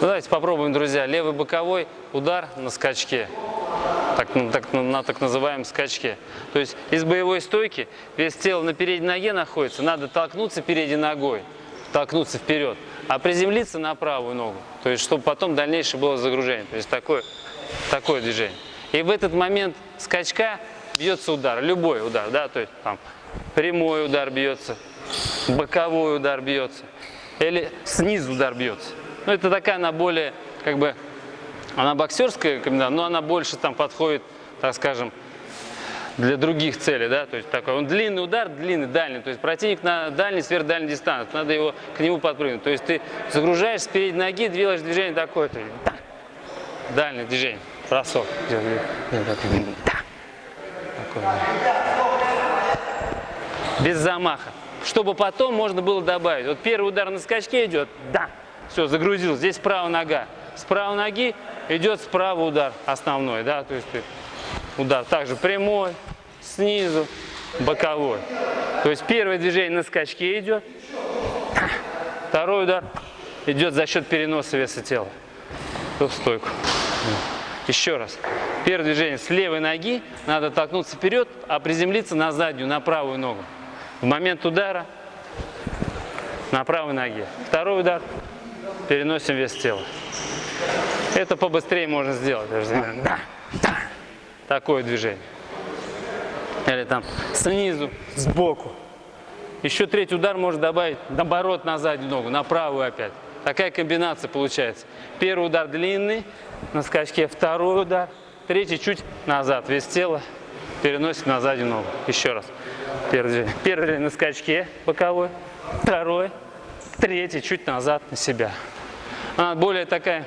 Ну, давайте попробуем, друзья. Левый боковой удар на скачке. Так, ну, так, на так называемом скачке. То есть из боевой стойки вес тела на передней ноге находится, надо толкнуться передней ногой, толкнуться вперед, а приземлиться на правую ногу. То есть чтобы потом дальнейшее было загружение. То есть такое, такое движение. И в этот момент скачка бьется удар, любой удар, да, то есть там прямой удар бьется, боковой удар бьется, или снизу удар бьется. Ну, это такая, она более, как бы, она боксерская комбинация, но она больше там подходит, так скажем, для других целей, да, то есть такой, он длинный удар, длинный, дальний, то есть противник на дальней, сверхдальней дистанции, надо его к нему подпрыгнуть, то есть ты загружаешь с передней ноги, делаешь движение такое, то есть, да, дальнее движение, бросок, такое, без замаха, чтобы потом можно было добавить, вот первый удар на скачке идет, да, все, загрузил. Здесь правая нога. С правой ноги идет справа удар основной, да, то есть удар также прямой, снизу, боковой. То есть первое движение на скачке идет, второй удар идет за счет переноса веса тела в стойку. Еще раз. Первое движение с левой ноги, надо толкнуться вперед, а приземлиться на заднюю, на правую ногу. В момент удара на правой ноге. Второй удар переносим вес тела. Это побыстрее можно сделать. Такое движение. Или там снизу, сбоку. Еще третий удар можно добавить, наоборот, на заднюю ногу, на правую опять. Такая комбинация получается. Первый удар длинный, на скачке второй удар, третий чуть назад, вес тела переносит на заднюю ногу. Еще раз. Первый, первый на скачке боковой, второй, третий чуть назад на себя. Она более такая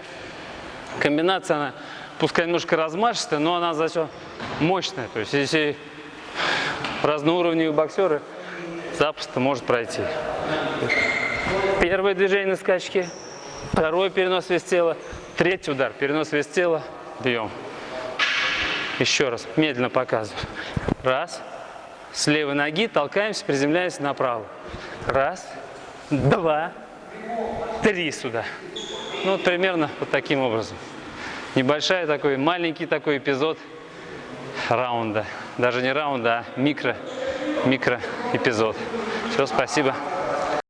комбинация, она пускай немножко размашистая, но она зато мощная. То есть если разноуровневые боксеры запросто может пройти. Первое движение на скачке, второй перенос вес тела, третий удар, перенос вес тела, бьем. Еще раз, медленно показываю. Раз, с левой ноги толкаемся, приземляемся направо. Раз, два, три сюда. Ну, вот примерно вот таким образом. Небольшой такой, маленький такой эпизод раунда. Даже не раунда, а микро, микро эпизод. Все, спасибо.